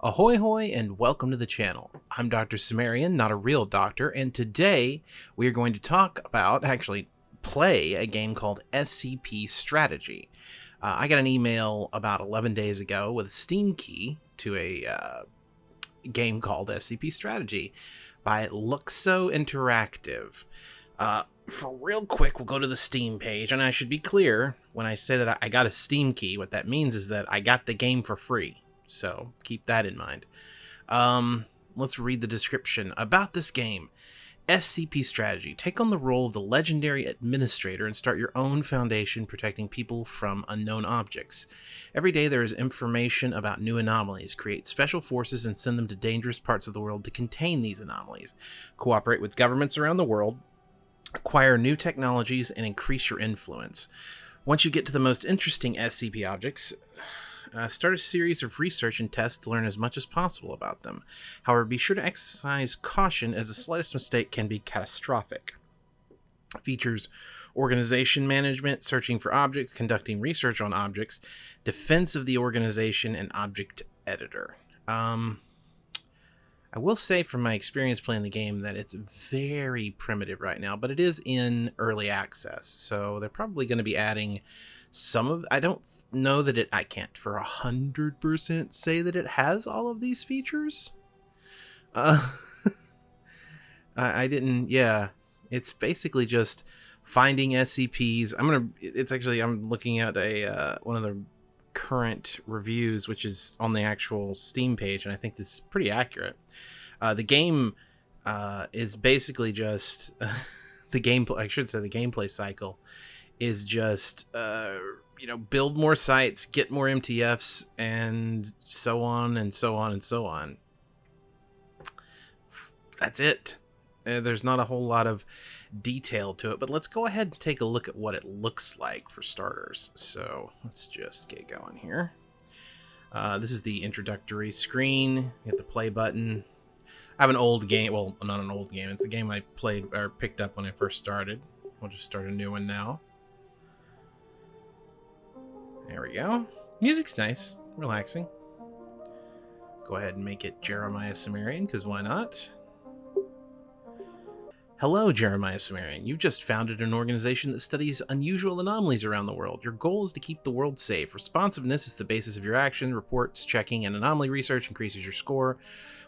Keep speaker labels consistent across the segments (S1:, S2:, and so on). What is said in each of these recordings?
S1: Ahoy hoy and welcome to the channel. I'm Dr. Sumerian, not a real doctor, and today we are going to talk about, actually play, a game called SCP Strategy. Uh, I got an email about 11 days ago with a Steam key to a uh, game called SCP Strategy by Luxo Interactive. Uh, for real quick, we'll go to the Steam page, and I should be clear when I say that I got a Steam key. What that means is that I got the game for free. So keep that in mind. Um, let's read the description about this game. SCP Strategy. Take on the role of the legendary administrator and start your own foundation protecting people from unknown objects. Every day there is information about new anomalies. Create special forces and send them to dangerous parts of the world to contain these anomalies. Cooperate with governments around the world. Acquire new technologies and increase your influence. Once you get to the most interesting SCP objects, uh, start a series of research and tests to learn as much as possible about them. However, be sure to exercise caution as the slightest mistake can be catastrophic. Features organization management, searching for objects, conducting research on objects, defense of the organization, and object editor. Um, I will say from my experience playing the game that it's very primitive right now, but it is in early access, so they're probably going to be adding some of I don't know that it I can't for a hundred percent say that it has all of these features. Uh I, I didn't yeah. It's basically just finding SCPs. I'm gonna it's actually I'm looking at a uh, one of the current reviews, which is on the actual Steam page, and I think this is pretty accurate. Uh, the game uh, is basically just the gameplay. I should say the gameplay cycle is just uh, you know build more sites, get more MTFs, and so on and so on and so on. That's it. Uh, there's not a whole lot of detail to it, but let's go ahead and take a look at what it looks like for starters. So let's just get going here. Uh, this is the introductory screen. You Hit the play button. I have an old game. Well, not an old game. It's a game I played or picked up when I first started. We'll just start a new one now. There we go. Music's nice, relaxing. Go ahead and make it Jeremiah Sumerian, because why not? Hello, Jeremiah Sumerian. You've just founded an organization that studies unusual anomalies around the world. Your goal is to keep the world safe. Responsiveness is the basis of your action. Reports, checking, and anomaly research increases your score.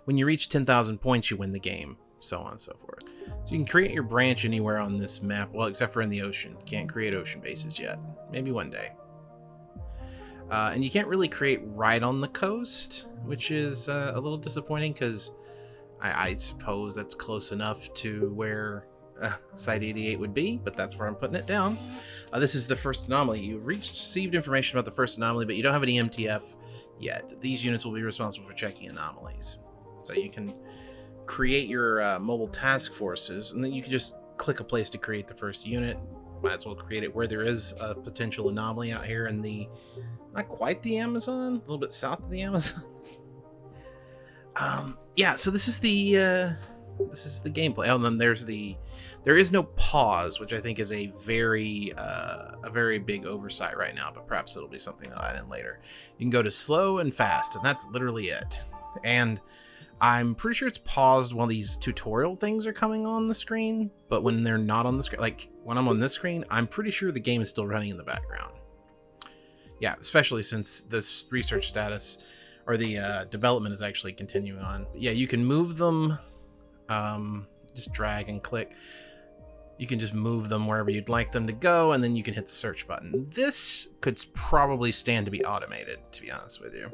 S1: When you reach 10,000 points, you win the game. So on and so forth. So you can create your branch anywhere on this map, well, except for in the ocean. Can't create ocean bases yet. Maybe one day. Uh, and you can't really create right on the coast, which is uh, a little disappointing because I, I, suppose that's close enough to where uh, Site 88 would be, but that's where I'm putting it down. Uh, this is the first anomaly. You received information about the first anomaly, but you don't have any MTF yet. These units will be responsible for checking anomalies. So you can create your uh, mobile task forces, and then you can just click a place to create the first unit. Might as well create it where there is a potential anomaly out here in the not quite the Amazon, a little bit south of the Amazon. um, yeah, so this is the uh, this is the gameplay. Oh, and then there's the there is no pause, which I think is a very uh, a very big oversight right now. But perhaps it'll be something I'll add in later. You can go to slow and fast, and that's literally it. And I'm pretty sure it's paused while these tutorial things are coming on the screen, but when they're not on the screen, like when I'm on this screen, I'm pretty sure the game is still running in the background yeah, especially since this research status or the uh, development is actually continuing on. Yeah, you can move them, um, just drag and click. You can just move them wherever you'd like them to go, and then you can hit the search button. This could probably stand to be automated, to be honest with you.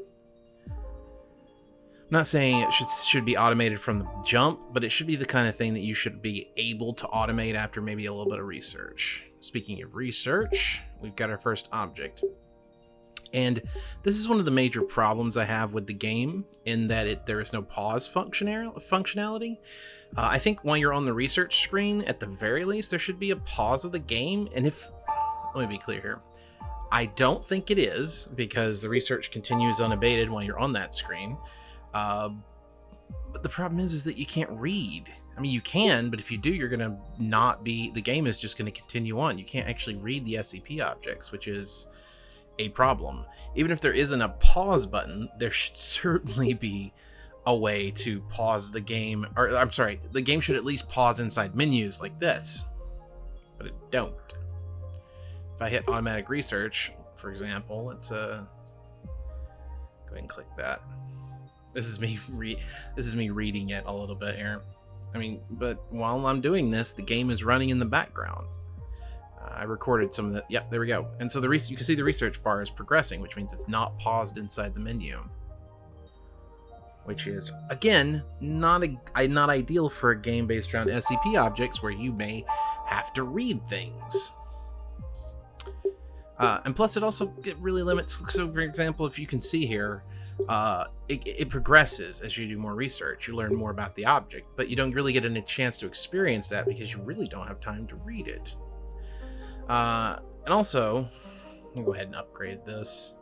S1: Not saying it should should be automated from the jump, but it should be the kind of thing that you should be able to automate after maybe a little bit of research. Speaking of research, we've got our first object. And this is one of the major problems I have with the game in that it there is no pause functionality. Uh, I think while you're on the research screen, at the very least, there should be a pause of the game. And if, let me be clear here, I don't think it is because the research continues unabated while you're on that screen. Uh, but the problem is, is that you can't read. I mean, you can, but if you do, you're going to not be, the game is just going to continue on. You can't actually read the SCP objects, which is a problem. Even if there isn't a pause button, there should certainly be a way to pause the game, or I'm sorry, the game should at least pause inside menus like this, but it don't. If I hit automatic research, for example, let's uh, go ahead and click that. This is me re this is me reading it a little bit here. I mean, but while I'm doing this, the game is running in the background. Uh, I recorded some of the. Yep, there we go. And so the you can see the research bar is progressing, which means it's not paused inside the menu. Which is again not a not ideal for a game based around SCP objects where you may have to read things. Uh, and plus, it also it really limits. So, for example, if you can see here, uh, it, it, progresses as you do more research. You learn more about the object, but you don't really get a chance to experience that because you really don't have time to read it. Uh, and also, go ahead and upgrade this.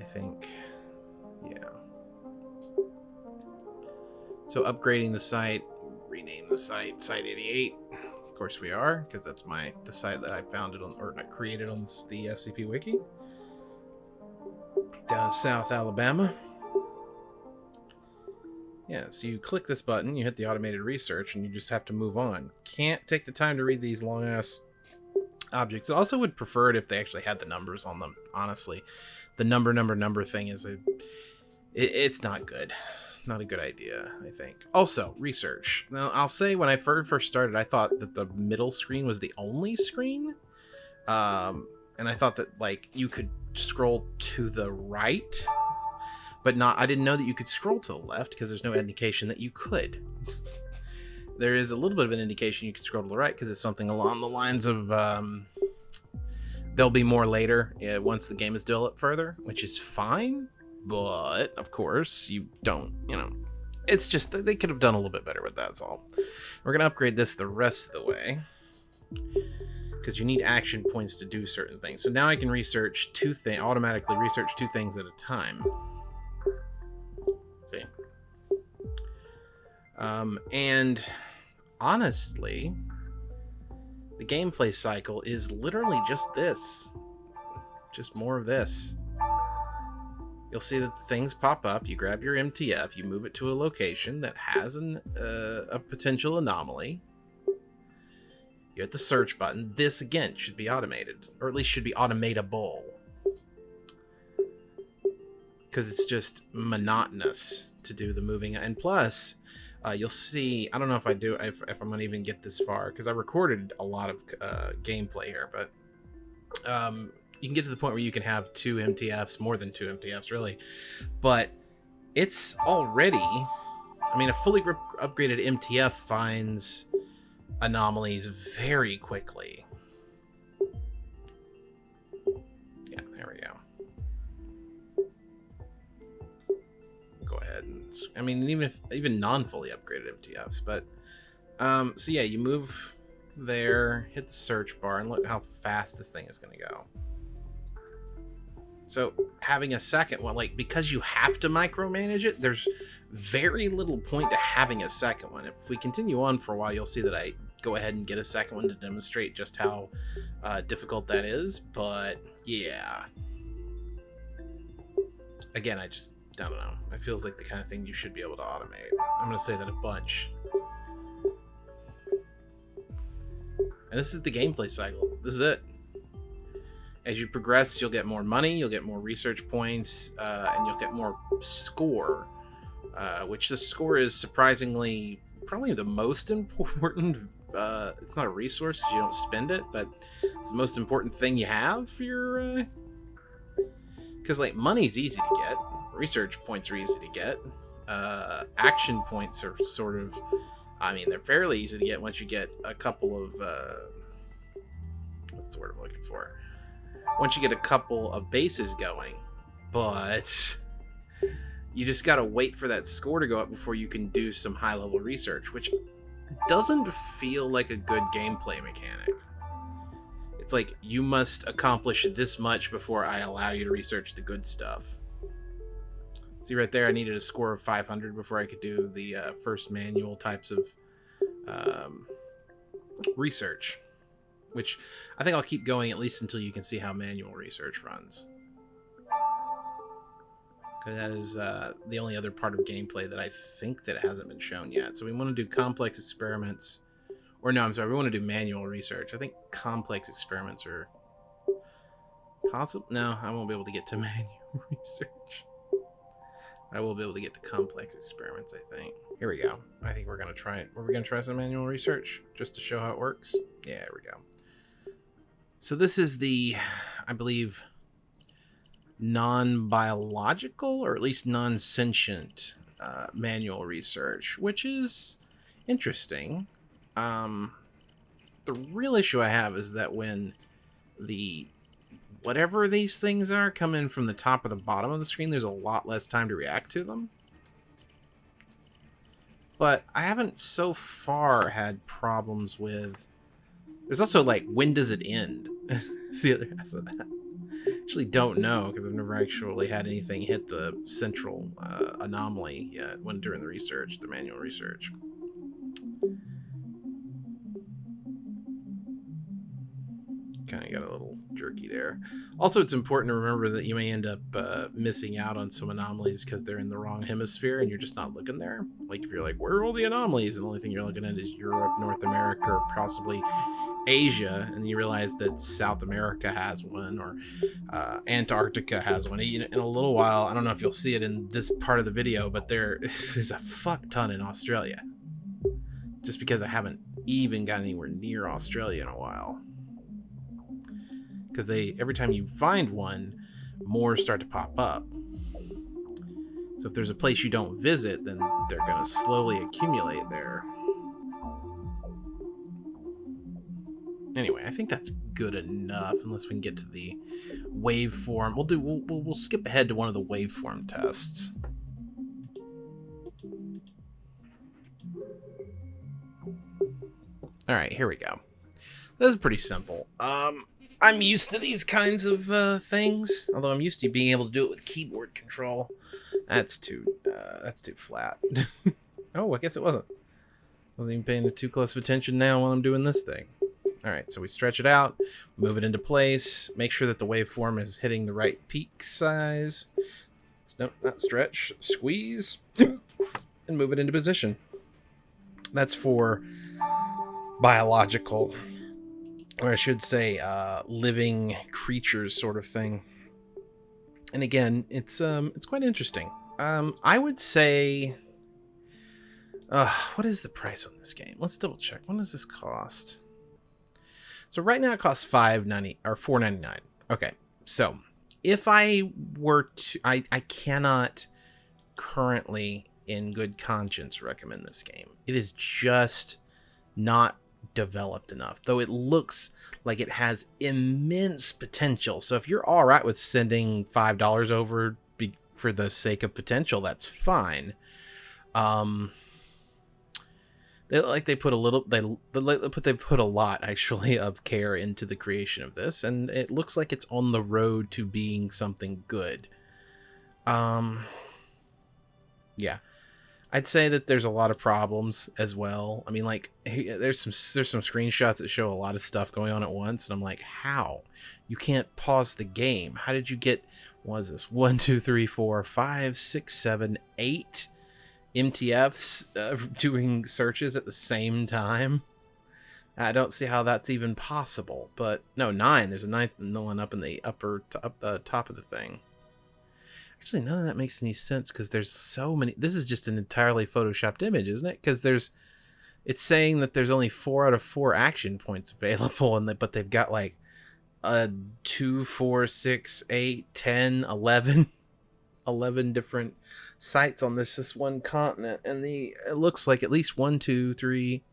S1: I think, yeah. So upgrading the site, rename the site Site 88. Of course we are, because that's my the site that I founded on or created on the SCP Wiki down South Alabama. Yeah, so you click this button, you hit the automated research, and you just have to move on. Can't take the time to read these long ass objects. I also would prefer it if they actually had the numbers on them, honestly. The number, number, number thing is a. It, it's not good. Not a good idea, I think. Also, research. Now, I'll say when I first started, I thought that the middle screen was the only screen. Um, and I thought that, like, you could scroll to the right, but not. I didn't know that you could scroll to the left because there's no indication that you could. there is a little bit of an indication you can scroll to the right because it's something along the lines of. Um, there'll be more later uh, once the game is developed further, which is fine. But of course, you don't. You know, it's just they could have done a little bit better with that. That's all. We're gonna upgrade this the rest of the way because you need action points to do certain things. So now I can research two things, automatically research two things at a time. See? Um, and honestly, the gameplay cycle is literally just this. Just more of this. You'll see that things pop up. You grab your MTF, you move it to a location that has an, uh, a potential anomaly you hit the search button. This, again, should be automated, or at least should be automatable. Because it's just monotonous to do the moving. And plus, uh, you'll see, I don't know if I do, if, if I'm going to even get this far, because I recorded a lot of uh, gameplay here, but um, you can get to the point where you can have two MTFs, more than two MTFs, really. But it's already, I mean, a fully upgraded MTF finds anomalies very quickly. Yeah, there we go. Go ahead and I mean even if even non-fully upgraded MTFs, but um so yeah, you move there, hit the search bar and look how fast this thing is going to go. So having a second one, like because you have to micromanage it, there's very little point to having a second one. If we continue on for a while, you'll see that I go ahead and get a second one to demonstrate just how uh, difficult that is. But yeah, again, I just I don't know. It feels like the kind of thing you should be able to automate. I'm gonna say that a bunch. And this is the gameplay cycle. This is it. As you progress, you'll get more money, you'll get more research points, uh, and you'll get more score. Uh, which the score is surprisingly probably the most important uh, it's not a resource because you don't spend it, but it's the most important thing you have for your. Because uh... like money's easy to get, research points are easy to get, uh, action points are sort of. I mean, they're fairly easy to get once you get a couple of. Uh... What's the word I'm looking for? Once you get a couple of bases going, but you just gotta wait for that score to go up before you can do some high level research, which doesn't feel like a good gameplay mechanic. It's like you must accomplish this much before I allow you to research the good stuff. See right there, I needed a score of 500 before I could do the uh, first manual types of um, research. which I think I'll keep going at least until you can see how manual research runs. That is uh, the only other part of gameplay that I think that hasn't been shown yet. So we want to do complex experiments, or no, I'm sorry, we want to do manual research. I think complex experiments are possible. No, I won't be able to get to manual research. I will be able to get to complex experiments, I think. Here we go. I think we're gonna try it. We're gonna try some manual research just to show how it works. Yeah, here we go. So this is the, I believe, non-biological or at least non-sentient uh, manual research, which is interesting. Um, the real issue I have is that when the whatever these things are come in from the top or the bottom of the screen, there's a lot less time to react to them. But I haven't so far had problems with there's also like, when does it end? the other half of that. Actually, don't know because I've never actually had anything hit the central uh, anomaly yet when during the research, the manual research. Kind of got a little jerky there. Also, it's important to remember that you may end up uh, missing out on some anomalies because they're in the wrong hemisphere and you're just not looking there. Like if you're like, where are all the anomalies? And the only thing you're looking at is Europe, North America, or possibly Asia, and you realize that South America has one or uh, Antarctica has one. In a little while, I don't know if you'll see it in this part of the video, but there, there's a fuck ton in Australia. Just because I haven't even got anywhere near Australia in a while. Because they every time you find one, more start to pop up. So if there's a place you don't visit, then they're going to slowly accumulate there. Anyway, I think that's good enough, unless we can get to the waveform. We'll do. We'll, we'll, we'll skip ahead to one of the waveform tests. All right, here we go. This is pretty simple. Um, I'm used to these kinds of uh, things, although I'm used to being able to do it with keyboard control. That's too. Uh, that's too flat. oh, I guess it wasn't. Wasn't even paying too close of attention now while I'm doing this thing. All right, so we stretch it out, move it into place, make sure that the waveform is hitting the right peak size. Nope, not stretch, squeeze, and move it into position. That's for biological, or I should say, uh, living creatures sort of thing. And again, it's um, it's quite interesting. Um, I would say, uh, what is the price on this game? Let's double check. What does this cost? So right now it costs five ninety or four ninety nine. Okay, so if I were to, I I cannot currently, in good conscience, recommend this game. It is just not developed enough, though it looks like it has immense potential. So if you're all right with sending five dollars over be, for the sake of potential, that's fine. Um, they like they put a little they but they put a lot actually of care into the creation of this and it looks like it's on the road to being something good. Um yeah. I'd say that there's a lot of problems as well. I mean like there's some there's some screenshots that show a lot of stuff going on at once and i'm like how? You can't pause the game. How did you get what is this? One two three four five six seven eight MTFs uh, doing searches at the same time. I don't see how that's even possible. But no, nine. There's a ninth and the one up in the upper, up the top of the thing. Actually, none of that makes any sense because there's so many. This is just an entirely photoshopped image, isn't it? Because there's, it's saying that there's only four out of four action points available, and they, but they've got like a two, four, six, eight, ten, eleven 11 different sites on this this one continent and the it looks like at least one two three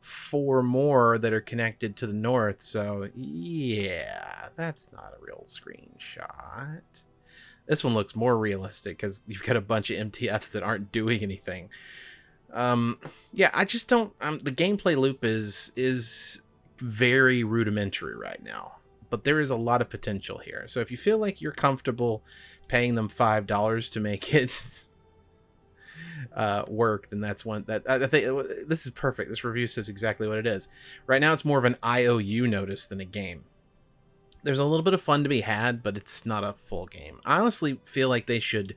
S1: four more that are connected to the north so yeah that's not a real screenshot. This one looks more realistic because you've got a bunch of mtfs that aren't doing anything. Um yeah i just don't um the gameplay loop is is very rudimentary right now but there is a lot of potential here so if you feel like you're comfortable paying them five dollars to make it uh, work, then that's one that I think uh, this is perfect. This review says exactly what it is. Right now, it's more of an IOU notice than a game. There's a little bit of fun to be had, but it's not a full game. I honestly feel like they should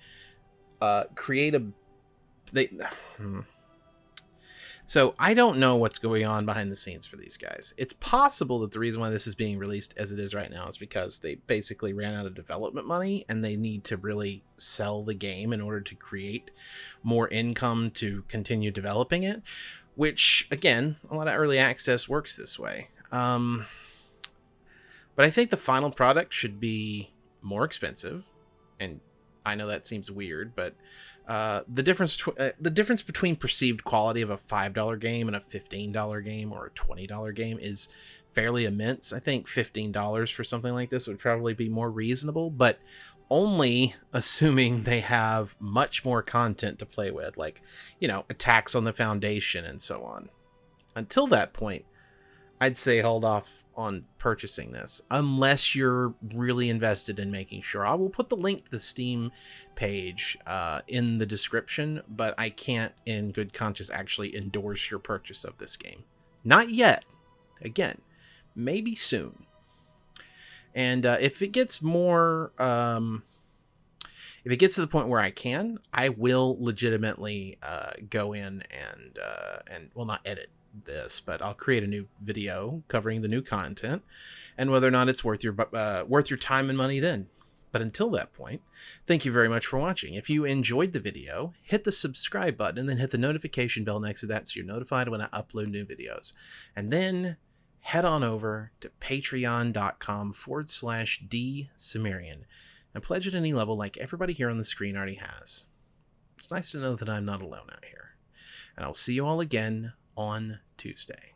S1: uh, create a they. Hmm. So I don't know what's going on behind the scenes for these guys. It's possible that the reason why this is being released as it is right now is because they basically ran out of development money and they need to really sell the game in order to create more income to continue developing it. Which again, a lot of early access works this way. Um, but I think the final product should be more expensive, and I know that seems weird, but uh, the difference uh, the difference between perceived quality of a five dollar game and a fifteen dollar game or a twenty dollar game is fairly immense. I think fifteen dollars for something like this would probably be more reasonable, but only assuming they have much more content to play with, like you know attacks on the foundation and so on. Until that point, I'd say hold off on purchasing this unless you're really invested in making sure. I will put the link to the Steam page uh, in the description, but I can't, in good conscience, actually endorse your purchase of this game. Not yet. Again, maybe soon. And uh, if it gets more, um, if it gets to the point where I can, I will legitimately uh, go in and uh, and well, not edit this, but I'll create a new video covering the new content and whether or not it's worth your uh, worth your time and money then. But until that point, thank you very much for watching. If you enjoyed the video, hit the subscribe button and then hit the notification bell next to that so you're notified when I upload new videos. And then head on over to patreon.com forward slash D and pledge at any level like everybody here on the screen already has. It's nice to know that I'm not alone out here. And I'll see you all again on Tuesday.